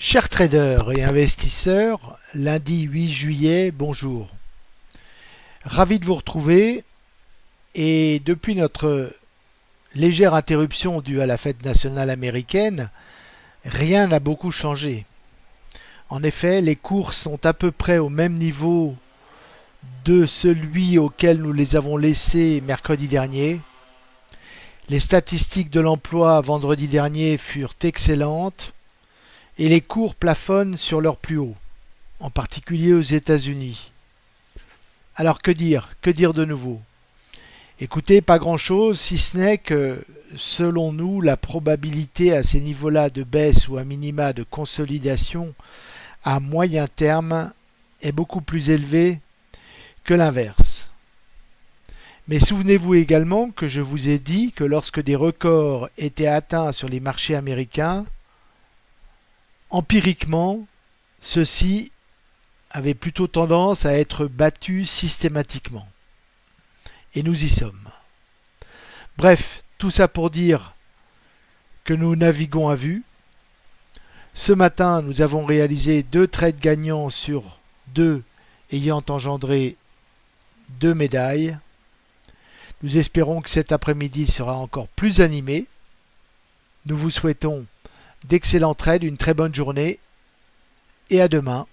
Chers traders et investisseurs, lundi 8 juillet, bonjour. Ravi de vous retrouver et depuis notre légère interruption due à la fête nationale américaine, rien n'a beaucoup changé. En effet, les cours sont à peu près au même niveau de celui auquel nous les avons laissés mercredi dernier. Les statistiques de l'emploi vendredi dernier furent excellentes et les cours plafonnent sur leur plus haut, en particulier aux États-Unis. Alors que dire Que dire de nouveau? Écoutez, pas grand-chose, si ce n'est que, selon nous, la probabilité à ces niveaux-là de baisse ou à minima de consolidation à moyen terme est beaucoup plus élevée que l'inverse. Mais souvenez-vous également que je vous ai dit que lorsque des records étaient atteints sur les marchés américains, Empiriquement, ceux-ci avaient plutôt tendance à être battus systématiquement. Et nous y sommes. Bref, tout ça pour dire que nous naviguons à vue. Ce matin, nous avons réalisé deux trades gagnants sur deux ayant engendré deux médailles. Nous espérons que cet après-midi sera encore plus animé. Nous vous souhaitons d'excellents trades, une très bonne journée et à demain